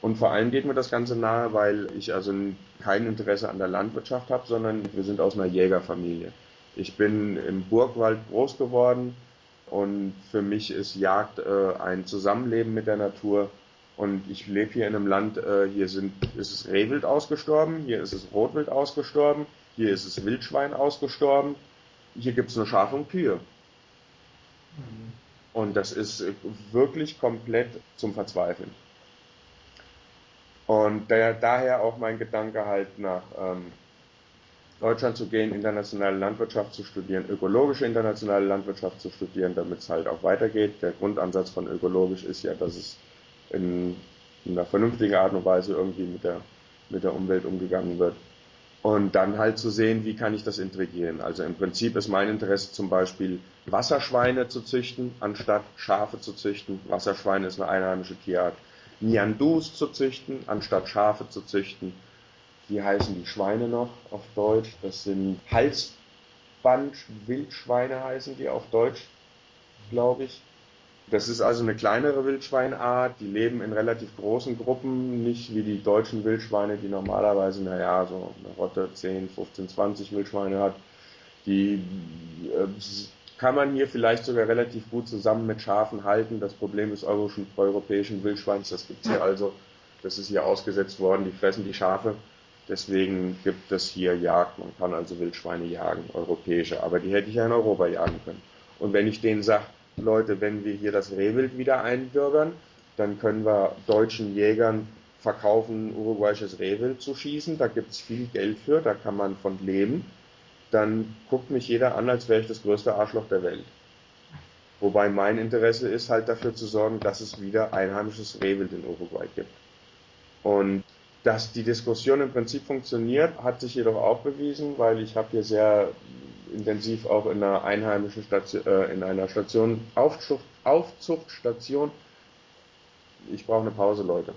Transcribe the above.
Und vor allem geht mir das Ganze nahe, weil ich also kein Interesse an der Landwirtschaft habe, sondern wir sind aus einer Jägerfamilie. Ich bin im Burgwald groß geworden und für mich ist Jagd äh, ein Zusammenleben mit der Natur. Und ich lebe hier in einem Land, äh, hier sind, ist es Rehwild ausgestorben, hier ist es Rotwild ausgestorben, hier ist es Wildschwein ausgestorben, hier gibt es nur Schafe und Kühe. Mhm. Und das ist wirklich komplett zum Verzweifeln. Und der, daher auch mein Gedanke halt nach ähm, Deutschland zu gehen, internationale Landwirtschaft zu studieren, ökologische internationale Landwirtschaft zu studieren, damit es halt auch weitergeht. Der Grundansatz von ökologisch ist ja, dass es in, in einer vernünftigen Art und Weise irgendwie mit der, mit der Umwelt umgegangen wird. Und dann halt zu sehen, wie kann ich das integrieren. Also im Prinzip ist mein Interesse zum Beispiel Wasserschweine zu züchten, anstatt Schafe zu züchten. Wasserschweine ist eine einheimische Tierart. Niandus zu züchten, anstatt Schafe zu züchten. Wie heißen die Schweine noch auf Deutsch? Das sind Halsband-Wildschweine heißen die auf Deutsch, glaube ich. Das ist also eine kleinere Wildschweinart, die leben in relativ großen Gruppen, nicht wie die deutschen Wildschweine, die normalerweise, naja, so eine Rotte 10, 15, 20 Wildschweine hat. Die äh, kann man hier vielleicht sogar relativ gut zusammen mit Schafen halten. Das Problem des europäischen Wildschweins, das gibt es hier also, das ist hier ausgesetzt worden, die fressen die Schafe. Deswegen gibt es hier Jagd. Man kann also Wildschweine jagen, europäische, aber die hätte ich ja in Europa jagen können. Und wenn ich denen sage, Leute, wenn wir hier das Rehwild wieder einbürgern, dann können wir deutschen Jägern verkaufen, uruguayisches Rehwild zu schießen. Da gibt es viel Geld für, da kann man von leben dann guckt mich jeder an, als wäre ich das größte Arschloch der Welt. Wobei mein Interesse ist halt dafür zu sorgen, dass es wieder einheimisches Rehwild in Uruguay gibt. Und dass die Diskussion im Prinzip funktioniert, hat sich jedoch auch bewiesen, weil ich habe hier sehr intensiv auch in einer einheimischen Station, äh, in einer Station, Aufzucht, Aufzuchtstation. Ich brauche eine Pause, Leute.